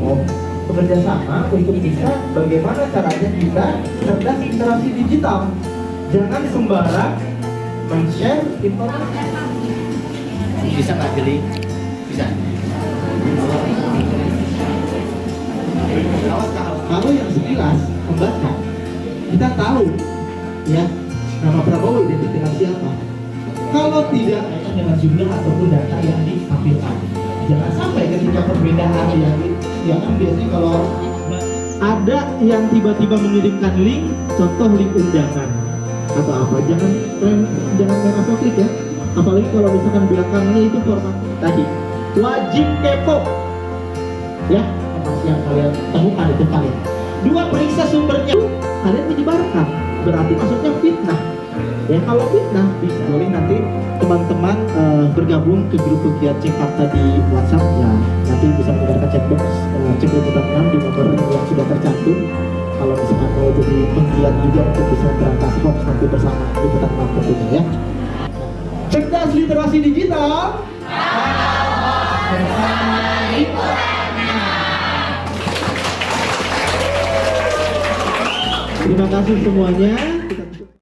Oh, bekerja sama untuk bisa bagaimana caranya kita cerdas literasi digital. Jangan sembarang men-share informasi. Bisa nggak jeli? Bisa. Kalau yang sekilas membaca, kita tahu ya nama Prabowo identik dengan siapa. Kalau tidak dengan jumlah ataupun data yang ditampilkan, jangan sampai ketika perbedaan yang ya kan biasanya kalau ada yang tiba-tiba mengirimkan link, contoh link undangan atau apa, jangan jangan main asal klik ya. Apalagi kalau misalkan belakangnya itu format tadi wajib kepo. Ya informasi yang kalian temukan itu kalian? Dua periksa sumbernya. Kalian menyebarkan berarti maksudnya fitnah. Ya kalau fitnah bisa. Boleh nanti teman-teman eh, bergabung ke grup pegiat cek fakta di WhatsApp. Ya nanti bisa 6 di nomor yang sudah tercantum. Kalau misalkan mau jadi penggiat juga untuk bisa memberantas hoax nanti bersama liputan 6 tentunya ya. Cerdas literasi digital. Terima kasih semuanya.